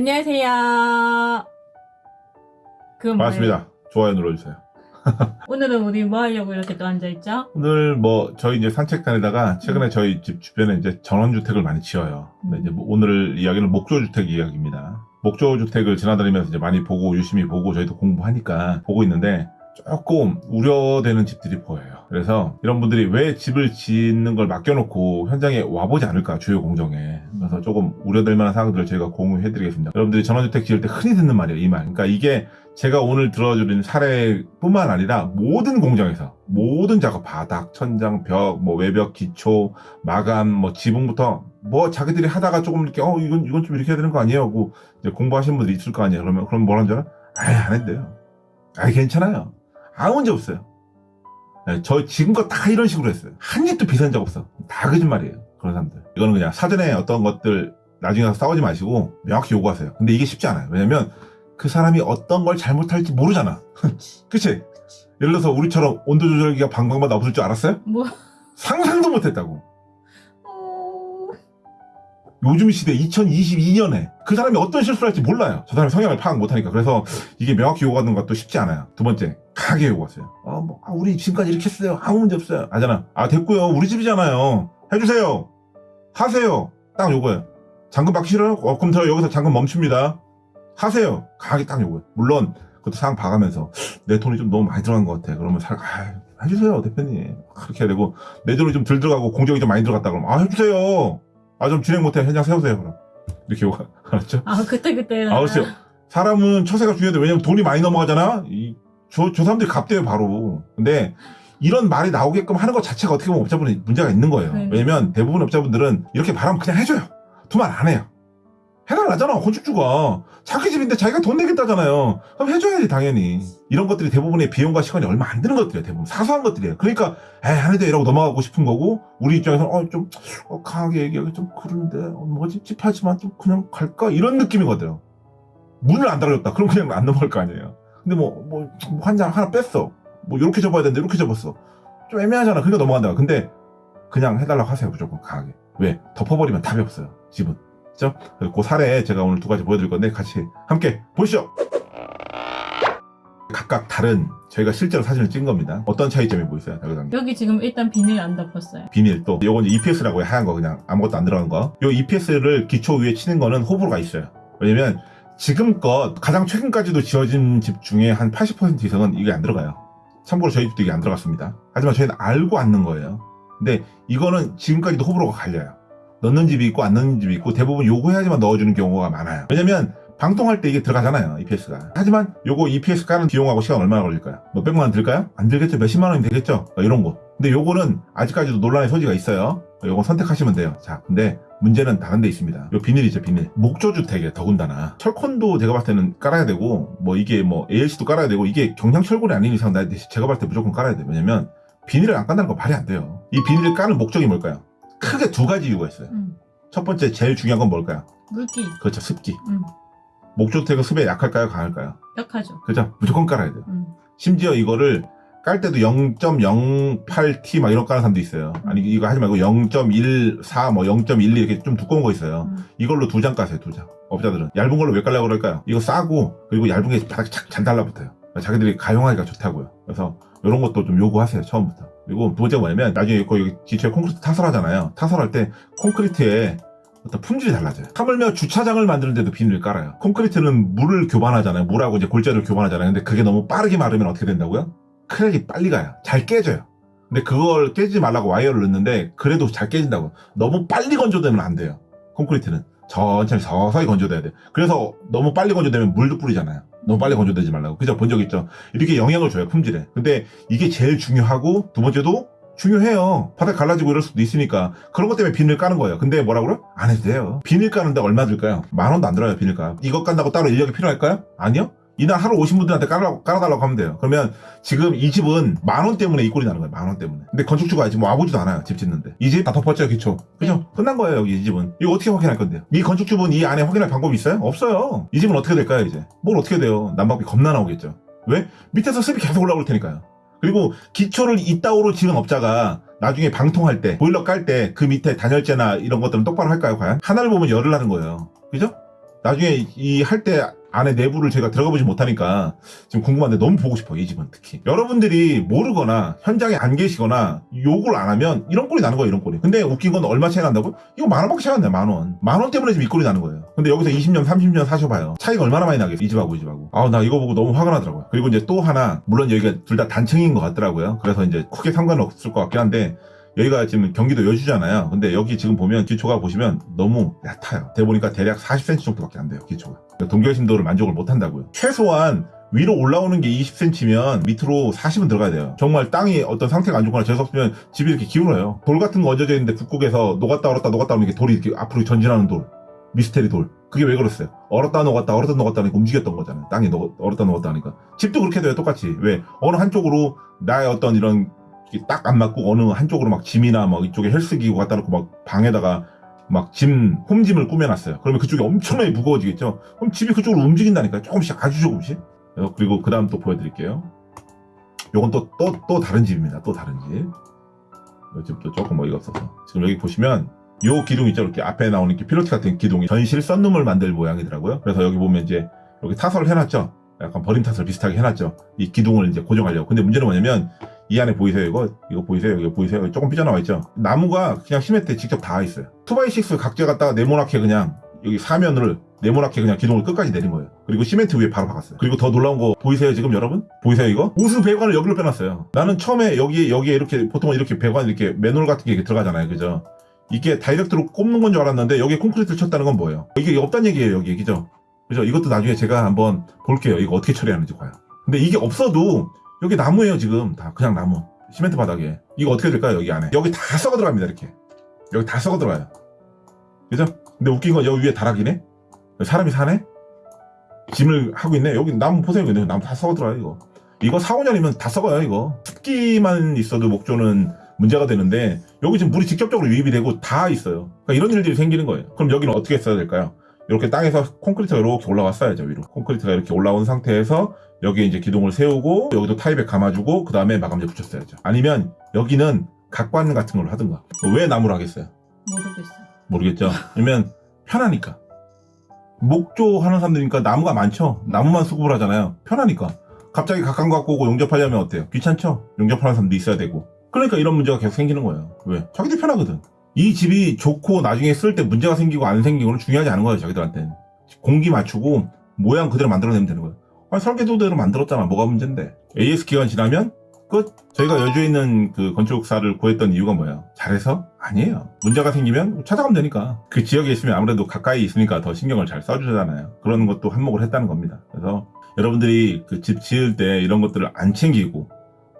안녕하세요. 그건? 반갑습니다. 좋아요 눌러주세요. 오늘은 우리 뭐 하려고 이렇게 또 앉아있죠? 오늘 뭐 저희 이제 산책 다니다가 최근에 저희 집 주변에 이제 전원주택을 많이 지어요. 근데 이제 뭐 오늘 이야기는 목조주택 이야기입니다. 목조 주택을 지나다니면서 이제 많이 보고 유심히 보고 저희도 공부하니까 보고 있는데 조금 우려되는 집들이 보여요. 그래서 이런 분들이 왜 집을 짓는 걸 맡겨놓고 현장에 와보지 않을까 주요 공정에 그래서 조금 우려될 만한 사항들을 저희가 공유해 드리겠습니다. 여러분들이 전원주택 지을 때 흔히 듣는 말이에요. 이 말. 그러니까 이게 제가 오늘 들어드린 사례뿐만 아니라 모든 공장에서 모든 작업 바닥, 천장, 벽, 뭐 외벽, 기초, 마감, 뭐 지붕부터 뭐 자기들이 하다가 조금 이렇게 어 이건 이건 좀 이렇게 해야 되는 거 아니에요? 하고 이제 공부하신 분들이 있을 거 아니에요. 그러면 그럼 뭐라는 줄 알아? 아예 안 했대요. 아예 괜찮아요. 아무 문제 없어요. 네, 저 지금껏 다 이런 식으로 했어요. 한 입도 비싼 적 없어. 다 거짓말이에요. 그런 사람들. 이거는 그냥 사전에 어떤 것들 나중에 가서 싸우지 마시고 명확히 요구하세요. 근데 이게 쉽지 않아요. 왜냐면 그 사람이 어떤 걸 잘못할지 모르잖아. 그치? 예를 들어서 우리처럼 온도 조절기가 방방마다 없을 줄 알았어요? 뭐? 상상도 못했다고. 어... 요즘 시대 2022년에 그 사람이 어떤 실수를 할지 몰라요. 저 사람의 성향을 파악 못하니까. 그래서 이게 명확히 요구하는 것도 쉽지 않아요. 두 번째, 강하게 요구하세요. 어, 뭐, 아, 우리 지금까지 이렇게 했어요. 아무 문제 없어요. 아잖아. 아, 됐고요. 우리 집이잖아요. 해주세요. 하세요. 딱 요거예요. 잠금 받기 싫어요? 어, 그럼 저 여기서 잠금 멈춥니다. 하세요. 강하게 딱 요거예요. 물론, 그것도 상황 봐가면서 내 돈이 좀 너무 많이 들어간 것 같아. 그러면 살, 아, 해주세요. 대표님. 그렇게 해야 되고, 내 돈이 좀 덜 들어가고 공정이 좀 많이 들어갔다 그러면, 아, 해주세요. 아, 좀 진행 못해. 현장 세우세요. 그럼. 이렇게 요구, 알았죠? 아 그때 그때 아, 그렇죠. 사람은 처세가 중요한데, 왜냐면 돈이 많이 넘어가잖아? 이, 저, 저 사람들이 갚대요, 바로. 근데, 이런 말이 나오게끔 하는 것 자체가 어떻게 보면 업자분이 문제가 있는 거예요. 네. 왜냐면 대부분 업자분들은 이렇게 말하면 그냥 해줘요. 두말안 해요. 해달라잖아, 건축주가. 자기 집인데 자기가 돈 내겠다잖아요. 그럼 해줘야지, 당연히. 이런 것들이 대부분의 비용과 시간이 얼마 안 드는 것들이에요, 대부분. 사소한 것들이에요. 그러니까, 에이, 안 해도 이라고 넘어가고 싶은 거고, 우리 입장에서는, 어, 좀, 어, 강하게 얘기하기 좀 그런데, 어, 뭐 찝찝하지만 좀 그냥 갈까? 이런 느낌이거든요. 문을 안 달아줬다. 그럼 그냥 안 넘어갈 거 아니에요. 근데 뭐, 뭐, 한장 하나 뺐어. 뭐, 이렇게 접어야 되는데, 이렇게 접었어. 좀 애매하잖아. 그러니까 넘어간다. 근데, 그냥 해달라고 하세요. 무조건 강하게. 왜? 덮어버리면 답이 없어요. 집은. 그죠? 그 사례 제가 오늘 두 가지 보여드릴 건데, 같이 함께 보시죠! 각각 다른, 저희가 실제로 사진을 찍은 겁니다. 어떤 차이점이 보이세요? 여기서 여기 지금 일단 비닐 안 덮었어요. 비닐 또 요건 이제 EPS라고 해 하얀 거 그냥 아무것도 안 들어간 거. 요 EPS를 기초 위에 치는 거는 호불호가 있어요. 왜냐면 지금껏 가장 최근까지도 지어진 집 중에 한 80% 이상은 이게 안 들어가요. 참고로 저희 집도 이게 안 들어갔습니다. 하지만 저희는 알고 앉는 거예요. 근데 이거는 지금까지도 호불호가 갈려요. 넣는 집이 있고 안 넣는 집이 있고 대부분 요구해야지만 넣어주는 경우가 많아요. 왜냐면 방통할 때 이게 들어가잖아요. EPS가. 하지만 요거 EPS 까는 비용하고 시간 얼마나 걸릴까요? 뭐 백만 원 들까요? 안 들겠죠. 몇십만 원이 되겠죠. 뭐 이런 거. 근데 요거는 아직까지도 논란의 소지가 있어요. 요거 선택하시면 돼요. 자, 근데 문제는 다른 데 있습니다. 요 비닐이죠, 비닐. 목조주택에 더군다나. 철콘도 제가 봤을 때는 깔아야 되고, 뭐 이게 뭐 ALC도 깔아야 되고, 이게 경량철골이 아닌 이상 나 제가 봤을 때 무조건 깔아야 돼요. 왜냐면 비닐을 안 깐다는 거 말이 안 돼요. 이 비닐을 까는 목적이 뭘까요? 크게 두 가지 이유가 있어요. 음. 첫 번째 제일 중요한 건 뭘까요? 물기. 그렇죠, 습기. 음. 목조주택은 습에 약할까요, 강할까요? 벽하죠. 그죠? 무조건 깔아야 돼요. 음. 심지어 이거를 깔 때도 0.08T 막 이런 까는 사람도 있어요. 아니 이거 하지 말고 0.14, 뭐 0.12 이렇게 좀 두꺼운 거 있어요. 음. 이걸로 두 장 까세요, 두 장. 업자들은 얇은 걸로 왜 깔려고 그럴까요? 이거 싸고 그리고 얇은 게 바닥에 착 잘 달라붙어요. 자기들이 가용하기가 좋다고요. 그래서 이런 것도 좀 요구하세요, 처음부터. 그리고 두 번째 뭐냐면 나중에 거기 기초에 콘크리트 타설하잖아요. 타설할 때 콘크리트에 어떤 품질이 달라져요. 하물며 주차장을 만드는데도 비닐을 깔아요. 콘크리트는 물을 교반하잖아요. 물하고 이제 골재를 교반하잖아요. 근데 그게 너무 빠르게 마르면 어떻게 된다고요? 크랙이 빨리 가요. 잘 깨져요. 근데 그걸 깨지지 말라고 와이어를 넣는데 그래도 잘 깨진다고. 너무 빨리 건조되면 안 돼요. 콘크리트는 천천히 서서히 건조돼야 돼요. 그래서 너무 빨리 건조되면 물도 뿌리잖아요. 너무 빨리 건조되지 말라고. 그죠? 본 적 있죠? 이렇게 영향을 줘요, 품질에. 근데 이게 제일 중요하고 두 번째도 중요해요. 바닥 갈라지고 이럴 수도 있으니까. 그런 것 때문에 비닐 까는 거예요. 근데 뭐라 그래? 안 해도 돼요. 비닐 까는데 얼마 들까요? 만 원도 안 들어요, 비닐가. 이거 깐다고 따로 인력이 필요할까요? 아니요? 이날 하루 오신 분들한테 깔아, 깔아달라고 하면 돼요. 그러면 지금 이 집은 만 원 때문에 이 꼴이 나는 거예요. 만 원 때문에. 근데 건축주가 지금 와보지도 않아요. 집 짓는데. 이 집 다 덮었죠, 기초. 그죠? 끝난 거예요, 여기 이 집은. 이거 어떻게 확인할 건데요? 이 건축주분 이 안에 확인할 방법이 있어요? 없어요. 이 집은 어떻게 될까요, 이제? 뭘 어떻게 돼요? 난방비 겁나 나오겠죠. 왜? 밑에서 습이 계속 올라올 테니까요. 그리고 기초를 이따오로 지은 업자가 나중에 방통할 때, 보일러 깔 때 그 밑에 단열재나 이런 것들은 똑바로 할까요, 과연? 하나를 보면 열을 하는 거예요. 그죠? 나중에 이 할 때 안에 내부를 제가 들어가 보지 못하니까 지금 궁금한데 너무 보고 싶어요, 이 집은 특히. 여러분들이 모르거나 현장에 안 계시거나 욕을 안 하면 이런 꼴이 나는 거예요, 이런 꼴이. 근데 웃긴 건 얼마 차이 난다고? 이거 만 원밖에 차이 안 나요, 만 원. 만 원 때문에 지금 이 꼴이 나는 거예요. 근데 여기서 20년, 30년 사셔봐요. 차이가 얼마나 많이 나겠어요, 이 집하고 이 집하고. 아우, 나 이거 보고 너무 화가 나더라고요. 그리고 이제 또 하나, 물론 여기가 둘 다 단층인 것 같더라고요. 그래서 이제 크게 상관은 없을 것 같긴 한데, 여기가 지금 경기도 여주잖아요. 근데 여기 지금 보면 기초가 보시면 너무 얕아요. 대 보니까 대략 40cm 정도밖에 안 돼요, 기초가. 동결 심도를 만족을 못 한다고요. 최소한 위로 올라오는 게 20cm면 밑으로 40은 들어가야 돼요. 정말 땅이 어떤 상태가 안 좋거나 재수없으면 집이 이렇게 기울어요. 돌 같은 거 얹어져 있는데 북극에서 녹았다 얼었다 녹았다 하는 게 돌이 이렇게 앞으로 전진하는 돌. 미스테리 돌. 그게 왜 그랬어요? 얼었다 녹았다 얼었다 녹았다 하니까 움직였던 거잖아요. 땅이 녹, 얼었다 녹았다 하니까. 집도 그렇게 돼요, 똑같이. 왜? 어느 한쪽으로 나의 어떤 이런 딱 안 맞고 어느 한쪽으로 막 짐이나 막 이쪽에 헬스기구 갖다 놓고 막 방에다가 막 짐, 홈짐을 꾸며놨어요. 그러면 그쪽이 엄청나게 무거워지겠죠? 그럼 집이 그쪽으로 움직인다니까요. 조금씩, 아주 조금씩. 어, 그리고 그 다음 또 보여드릴게요. 요건 또, 또, 또 다른 집입니다. 또 다른 집. 이 집도 조금 어이가 없어서. 지금 여기 보시면 요 기둥 있죠? 이렇게 앞에 나오는 이렇게 피로티 같은 기둥이 전실 썬룸을 만들 모양이더라고요. 그래서 여기 보면 이제 여기 타설을 해놨죠? 약간 버림 타설 비슷하게 해놨죠? 이 기둥을 이제 고정하려고. 근데 문제는 뭐냐면 이 안에 보이세요 이거? 이거 보이세요? 이거 보이세요? 조금 삐져나와 있죠? 나무가 그냥 시멘트에 직접 닿아 있어요. 2x6 각재 갖다가 네모나게 그냥 여기 사면을 네모나게 그냥 기둥을 끝까지 내린 거예요. 그리고 시멘트 위에 바로 박았어요. 그리고 더 놀라운 거 보이세요 지금 여러분? 보이세요 이거? 우수 배관을 여기로 빼놨어요. 나는 처음에 여기에 여기에 이렇게 보통 이렇게 배관 이렇게 맨홀 같은 게 이렇게 들어가잖아요, 그죠? 이게 다이렉트로 꼽는 건 줄 알았는데 여기에 콘크리트를 쳤다는 건 뭐예요? 이게 없단 얘기예요, 여기 그죠? 그죠? 이것도 나중에 제가 한번 볼게요. 이거 어떻게 처리하는지 과연. 근데 이게 없어도 여기 나무예요 지금. 다 그냥 나무. 시멘트 바닥에. 이거 어떻게 될까요 여기 안에? 여기 다 썩어 들어갑니다 이렇게. 여기 다 썩어 들어가요. 그죠? 근데 웃긴 건 여기 위에 다락이네? 사람이 사네? 짐을 하고 있네? 여기 나무 보세요 근데. 나무 다 썩어 들어가요 이거. 이거 4, 5년이면 다 썩어요 이거. 습기만 있어도 목조는 문제가 되는데 여기 지금 물이 직접적으로 유입이 되고 다 있어요. 그러니까 이런 일들이 생기는 거예요. 그럼 여기는 어떻게 써야 될까요? 이렇게 땅에서 콘크리트가 이렇게 올라왔어야죠 위로. 콘크리트가 이렇게 올라온 상태에서 여기에 이제 기둥을 세우고 여기도 타입에 감아주고 그 다음에 마감재 붙였어야죠. 아니면 여기는 각관 같은 걸로 하든가. 왜 나무로 하겠어요? 모르겠어요. 모르겠죠? 왜냐면 편하니까. 목조 하는 사람들이니까 나무가 많죠? 나무만 수급을 하잖아요. 편하니까. 갑자기 각각 갖고 오고 용접하려면 어때요? 귀찮죠? 용접하는 사람도 있어야 되고. 그러니까 이런 문제가 계속 생기는 거예요. 왜? 자기들 편하거든. 이 집이 좋고 나중에 쓸 때 문제가 생기고 안 생기고는 중요하지 않은 거예요 자기들한테는. 공기 맞추고 모양 그대로 만들어내면 되는 거예요 설계도대로 만들었잖아. 뭐가 문제인데? AS 기간 지나면 끝. 저희가 여주에 있는 그 건축사를 구했던 이유가 뭐예요? 잘해서? 아니에요. 문제가 생기면 찾아가면 되니까. 그 지역에 있으면 아무래도 가까이 있으니까 더 신경을 잘 써주잖아요. 그런 것도 한몫을 했다는 겁니다. 그래서 여러분들이 그 집 지을 때 이런 것들을 안 챙기고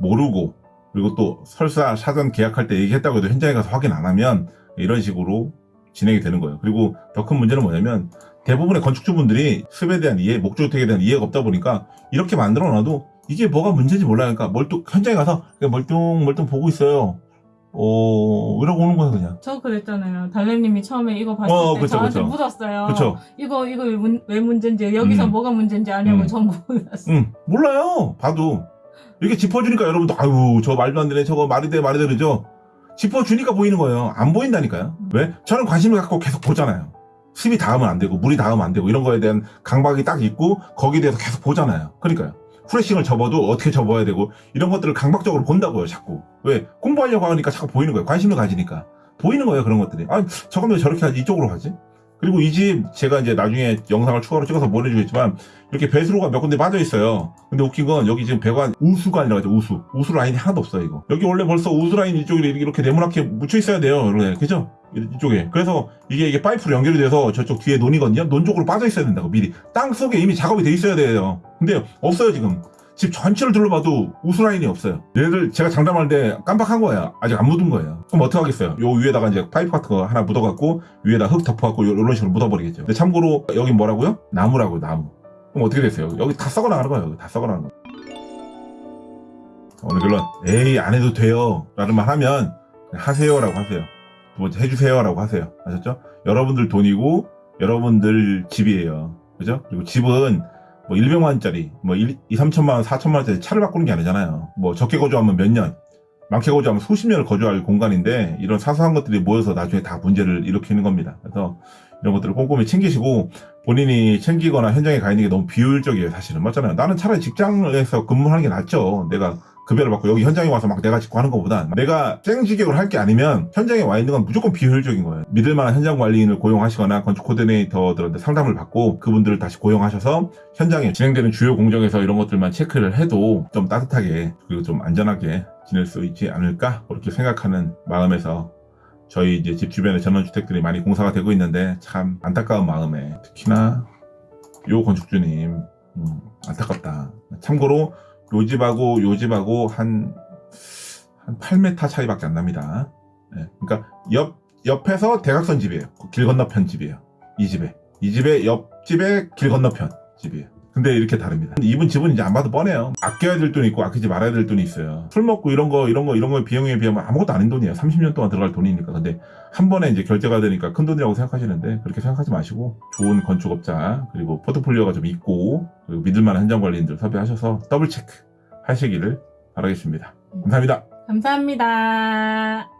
모르고 그리고 또 설사 사전 계약할 때 얘기했다고 해도 현장에 가서 확인 안 하면 이런 식으로 진행이 되는 거예요. 그리고 더 큰 문제는 뭐냐면 대부분의 건축주분들이 습에 대한 이해, 목조주택에 대한 이해가 없다 보니까 이렇게 만들어 놔도 이게 뭐가 문제인지 몰라니까 멀뚱 현장에 가서 멀뚱멀뚱 보고 있어요. 어 이러고 오는 거예요 그냥. 저 그랬잖아요. 달래님이 처음에 이거 봤을 어, 때 그쵸, 저한테 그쵸. 묻었어요. 그렇죠. 이거 이거 왜, 문- 왜 문제인지 여기서 음. 뭐가 문제인지 아냐고 음. 전부 몰랐어요. 응 몰라요. 봐도 이렇게 짚어주니까 여러분도 아유 저 말도 안 되네 저거 말이 돼 말이 돼 그러죠. 짚어주니까 보이는 거예요. 안 보인다니까요. 왜? 저는 관심을 갖고 계속 보잖아요. 습이 닿으면 안 되고 물이 닿으면 안 되고 이런 거에 대한 강박이 딱 있고 거기에 대해서 계속 보잖아요. 그러니까요. 후레싱을 접어도 어떻게 접어야 되고 이런 것들을 강박적으로 본다고요 자꾸. 왜? 공부하려고 하니까 자꾸 보이는 거예요. 관심을 가지니까. 보이는 거예요 그런 것들이. 아 저건 왜 저렇게 하지? 이쪽으로 하지? 그리고 이 집 제가 이제 나중에 영상을 추가로 찍어서 보내주겠지만 이렇게 배수로가 몇 군데 빠져 있어요. 근데 웃긴 건 여기 지금 배관 우수가 아니라 죠? 우수. 우수 라인이 하나도 없어요 이거. 여기 원래 벌써 우수 라인 이쪽에 이렇게 네모나게 묻혀 있어야 돼요 그죠 이쪽에. 그래서 이게 이게 파이프로 연결이 돼서 저쪽 뒤에 논이거든요. 논 쪽으로 빠져 있어야 된다고 미리. 땅 속에 이미 작업이 돼 있어야 돼요. 근데 없어요 지금. 집 전체를 둘러봐도 우수 라인이 없어요. 얘를 제가 때 깜빡한 거예요 아직 안 묻은 거예요. 그럼 어떻게 하겠어요? 요 위에다가 이제 파이프 같은 거 하나 묻어갖고 위에다 흙 덮어갖고 요- 요런 식으로 묻어버리겠죠. 근데 참고로 여기 뭐라고요? 나무라고요 나무. 그럼 어떻게 됐어요? 여기 다 썩어 나가는 거예요. 여기 다 썩어 나가는 거. 오늘 결론. 에이 안 해도 돼요. 라는 말 하면 그냥 하세요 라고 하세요. 두 번째 해주세요라고 하세요. 아셨죠? 여러분들 돈이고 여러분들 집이에요. 그죠? 그리고 집은 뭐 100만 원짜리, 뭐 1, 2, 3천만 원, 4천만 원짜리 차를 바꾸는 게 아니잖아요. 뭐 적게 거주하면 몇 년, 많게 거주하면 수십 년을 거주할 공간인데 이런 사소한 것들이 모여서 나중에 다 문제를 일으키는 겁니다. 그래서 이런 것들을 꼼꼼히 챙기시고 본인이 챙기거나 현장에 가 있는 게 너무 비효율적이에요, 사실은. 맞잖아요. 나는 차라리 직장에서 근무하는 게 낫죠. 내가 급여를 받고 여기 현장에 와서 막 내가 짓고 하는 것보다 내가 땡지격을 할 게 아니면 현장에 와 있는 건 무조건 비효율적인 거예요. 믿을 만한 현장 관리인을 고용하시거나 건축 코디네이터들한테 상담을 받고 그분들을 다시 고용하셔서 현장에 진행되는 주요 공정에서 이런 것들만 체크를 해도 좀 따뜻하게 그리고 좀 안전하게 지낼 수 있지 않을까 그렇게 생각하는 마음에서 저희 이제 집 주변에 전원주택들이 많이 공사가 되고 있는데 참 안타까운 마음에 특히나 요 건축주님 음, 안타깝다. 참고로 요 집하고 요 집하고 한, 한 8m 차이밖에 안 납니다. 예, 그러니까 옆, 옆에서 대각선 집이에요. 그길 건너편 집이에요. 이 집에. 이 집의 옆집의 길 건너편 집이에요. 근데 이렇게 다릅니다. 이분 집은 이제 안 봐도 뻔해요. 아껴야 될 돈이 있고 아끼지 말아야 될 돈이 있어요. 술 먹고 이런 거, 이런 거, 이런 거의 비용에 비하면 아무것도 아닌 돈이에요. 30년 동안 들어갈 돈이니까. 근데 한 번에 이제 결제가 되니까 큰 돈이라고 생각하시는데 그렇게 생각하지 마시고 좋은 건축업자 그리고 포트폴리오가 좀 있고 그리고 믿을만한 현장 관리인들 섭외하셔서 더블 체크 하시기를 바라겠습니다. 감사합니다. 감사합니다.